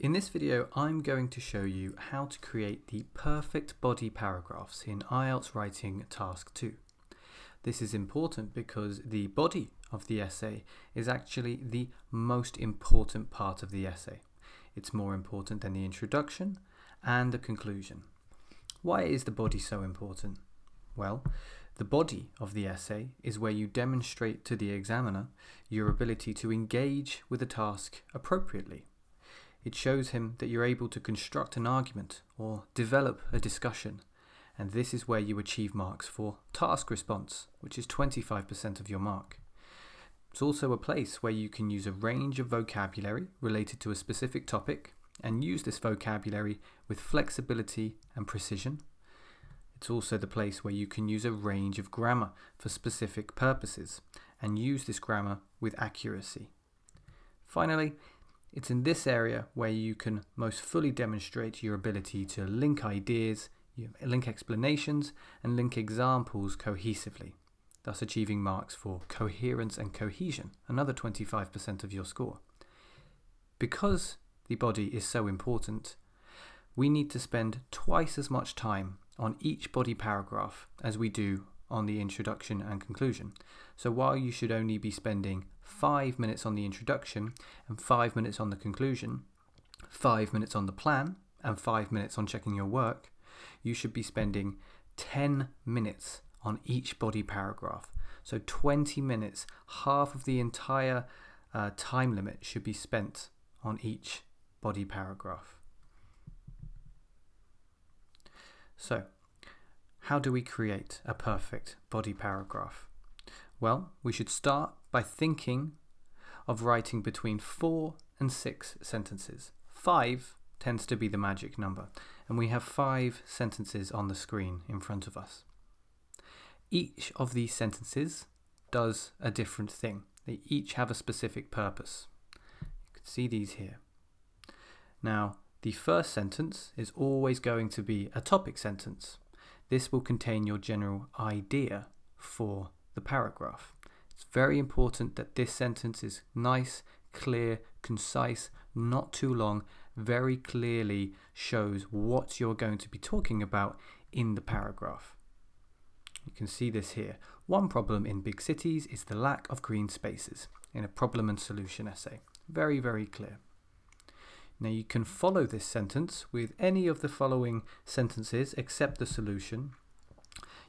In this video, I'm going to show you how to create the perfect body paragraphs in IELTS Writing Task 2. This is important because the body of the essay is actually the most important part of the essay. It's more important than the introduction and the conclusion. Why is the body so important? Well, the body of the essay is where you demonstrate to the examiner your ability to engage with a task appropriately it shows him that you're able to construct an argument or develop a discussion, and this is where you achieve marks for task response, which is 25% of your mark. It's also a place where you can use a range of vocabulary related to a specific topic and use this vocabulary with flexibility and precision. It's also the place where you can use a range of grammar for specific purposes and use this grammar with accuracy. Finally, it's in this area where you can most fully demonstrate your ability to link ideas, link explanations, and link examples cohesively, thus achieving marks for coherence and cohesion, another 25% of your score. Because the body is so important, we need to spend twice as much time on each body paragraph as we do on the introduction and conclusion. So while you should only be spending five minutes on the introduction and five minutes on the conclusion, five minutes on the plan, and five minutes on checking your work, you should be spending 10 minutes on each body paragraph. So 20 minutes, half of the entire uh, time limit should be spent on each body paragraph. So, how do we create a perfect body paragraph? Well, we should start by thinking of writing between four and six sentences. Five tends to be the magic number, and we have five sentences on the screen in front of us. Each of these sentences does a different thing. They each have a specific purpose. You can see these here. Now, the first sentence is always going to be a topic sentence. This will contain your general idea for the paragraph. It's very important that this sentence is nice, clear, concise, not too long, very clearly shows what you're going to be talking about in the paragraph. You can see this here. One problem in big cities is the lack of green spaces in a problem and solution essay. Very, very clear. Now you can follow this sentence with any of the following sentences except the solution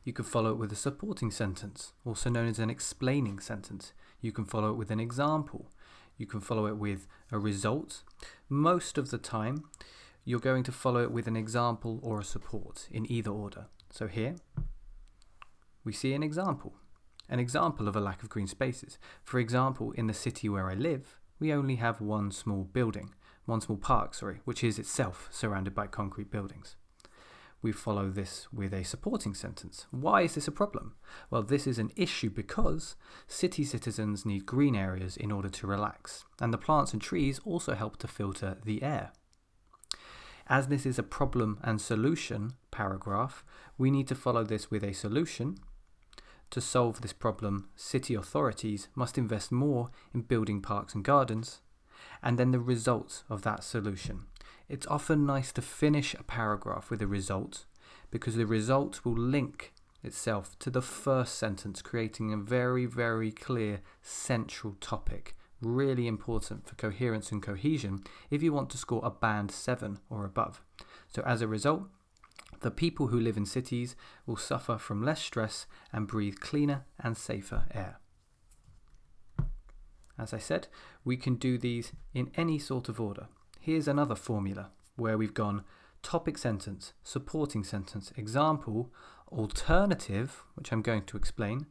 you can follow it with a supporting sentence, also known as an explaining sentence. You can follow it with an example. You can follow it with a result. Most of the time, you're going to follow it with an example or a support in either order. So here, we see an example. An example of a lack of green spaces. For example, in the city where I live, we only have one small building, one small park, sorry, which is itself surrounded by concrete buildings we follow this with a supporting sentence. Why is this a problem? Well, this is an issue because city citizens need green areas in order to relax, and the plants and trees also help to filter the air. As this is a problem and solution paragraph, we need to follow this with a solution. To solve this problem, city authorities must invest more in building parks and gardens, and then the results of that solution. It's often nice to finish a paragraph with a result because the result will link itself to the first sentence, creating a very, very clear central topic. Really important for coherence and cohesion if you want to score a band 7 or above. So, as a result, the people who live in cities will suffer from less stress and breathe cleaner and safer air. As I said, we can do these in any sort of order. Here's another formula where we've gone topic sentence, supporting sentence, example, alternative, which I'm going to explain,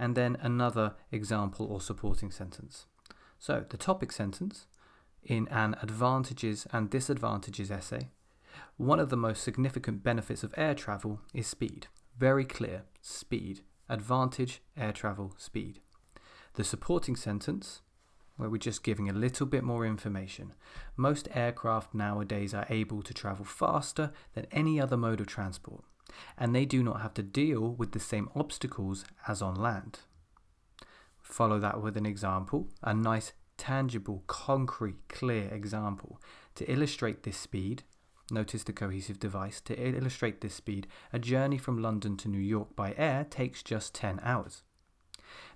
and then another example or supporting sentence. So the topic sentence in an advantages and disadvantages essay, one of the most significant benefits of air travel is speed. Very clear, speed. Advantage, air travel, speed. The supporting sentence where we're just giving a little bit more information. Most aircraft nowadays are able to travel faster than any other mode of transport, and they do not have to deal with the same obstacles as on land. Follow that with an example, a nice, tangible, concrete, clear example. To illustrate this speed, notice the cohesive device, to illustrate this speed, a journey from London to New York by air takes just 10 hours.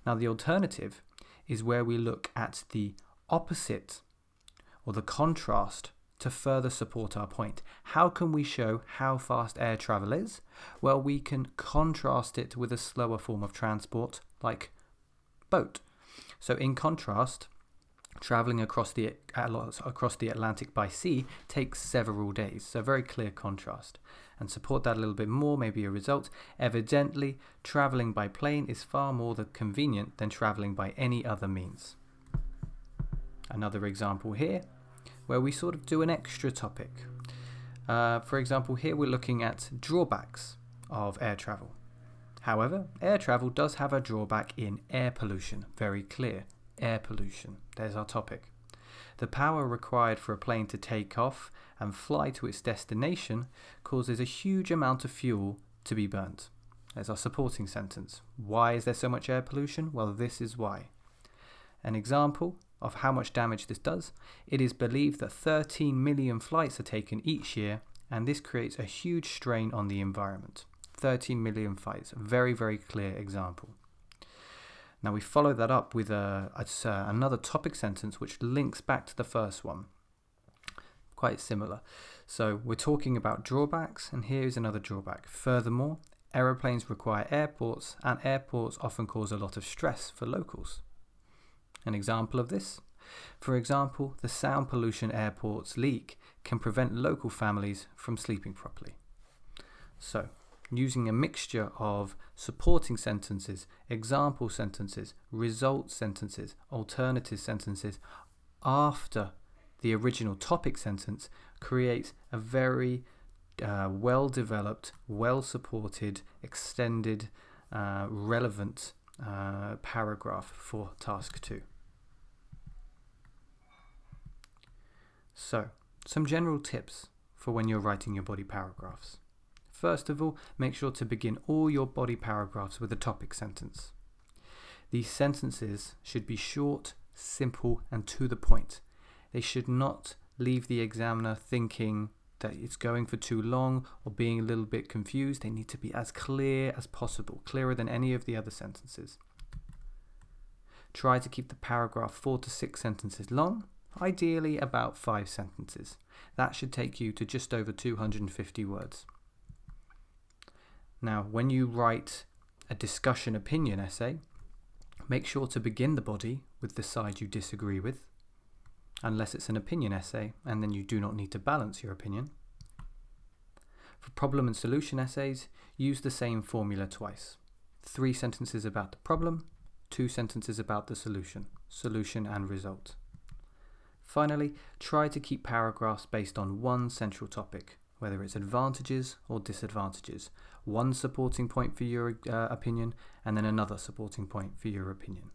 Now, the alternative is where we look at the opposite or the contrast to further support our point. How can we show how fast air travel is? Well, we can contrast it with a slower form of transport like boat. So, in contrast, traveling across the across the Atlantic by sea takes several days. So, very clear contrast. And support that a little bit more, maybe a result. Evidently, traveling by plane is far more convenient than traveling by any other means. Another example here where we sort of do an extra topic. Uh, for example, here we're looking at drawbacks of air travel. However, air travel does have a drawback in air pollution, very clear. Air pollution, there's our topic. The power required for a plane to take off and fly to its destination causes a huge amount of fuel to be burnt. There's our supporting sentence. Why is there so much air pollution? Well, this is why. An example of how much damage this does, it is believed that 13 million flights are taken each year, and this creates a huge strain on the environment. 13 million flights, very, very clear example. Now we follow that up with a, a, uh, another topic sentence which links back to the first one. Quite similar. So we're talking about drawbacks, and here's another drawback. Furthermore, aeroplanes require airports, and airports often cause a lot of stress for locals. An example of this? For example, the sound pollution airports leak can prevent local families from sleeping properly. So, using a mixture of supporting sentences, example sentences, result sentences, alternative sentences after the original topic sentence creates a very uh, well developed, well supported, extended, uh, relevant uh, paragraph for task 2. So, some general tips for when you're writing your body paragraphs. First of all, make sure to begin all your body paragraphs with a topic sentence. These sentences should be short, simple, and to the point. They should not leave the examiner thinking that it's going for too long or being a little bit confused. They need to be as clear as possible, clearer than any of the other sentences. Try to keep the paragraph four to six sentences long ideally about five sentences. That should take you to just over 250 words. Now, when you write a discussion opinion essay, make sure to begin the body with the side you disagree with, unless it's an opinion essay, and then you do not need to balance your opinion. For problem and solution essays, use the same formula twice. Three sentences about the problem, two sentences about the solution, solution and result. Finally, try to keep paragraphs based on one central topic, whether it's advantages or disadvantages, one supporting point for your uh, opinion and then another supporting point for your opinion.